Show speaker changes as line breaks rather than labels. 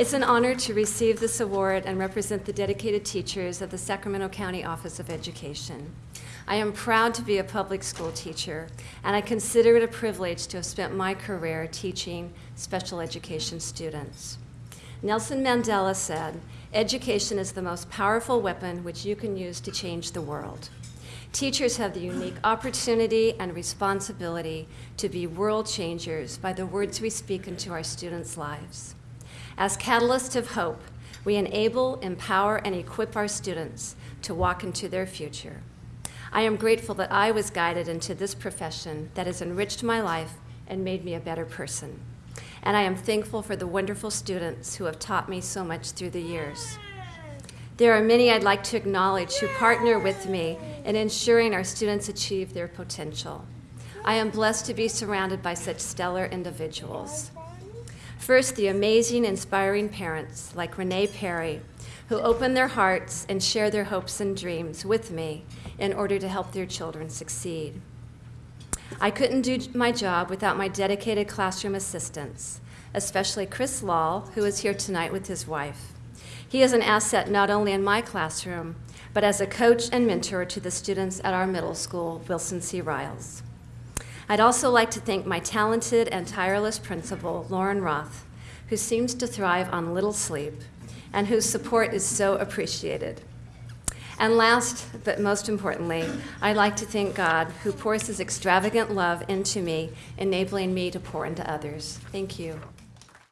It's an honor to receive this award and represent the dedicated teachers of the Sacramento County Office of Education. I am proud to be a public school teacher, and I consider it a privilege to have spent my career teaching special education students. Nelson Mandela said, education is the most powerful weapon which you can use to change the world. Teachers have the unique opportunity and responsibility to be world changers by the words we speak into our students' lives. As catalysts of hope, we enable, empower, and equip our students to walk into their future. I am grateful that I was guided into this profession that has enriched my life and made me a better person. And I am thankful for the wonderful students who have taught me so much through the years. There are many I'd like to acknowledge who partner with me in ensuring our students achieve their potential. I am blessed to be surrounded by such stellar individuals. First, the amazing, inspiring parents like Renee Perry, who open their hearts and share their hopes and dreams with me in order to help their children succeed. I couldn't do my job without my dedicated classroom assistants, especially Chris Lahl, who is here tonight with his wife. He is an asset not only in my classroom, but as a coach and mentor to the students at our middle school, Wilson C. Riles. I'd also like to thank my talented and tireless principal, Lauren Roth, who seems to thrive on little sleep and whose support is so appreciated. And last, but most importantly, I'd like to thank God who pours his extravagant love into me, enabling me to pour into others. Thank you.